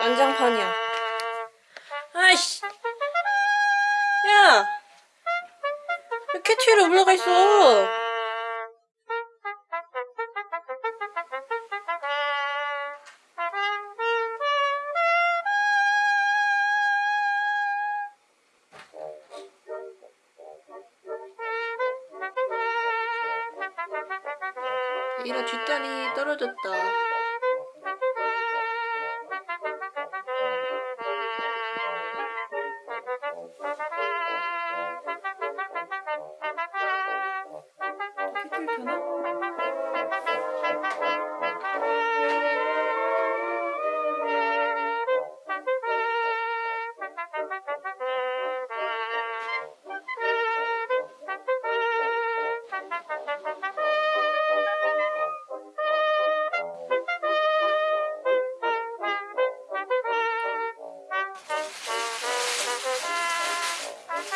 난장판이야. 아이씨. 야! 왜 캐치 위로 올라가 있어? 이라 뒷다리 떨어졌다.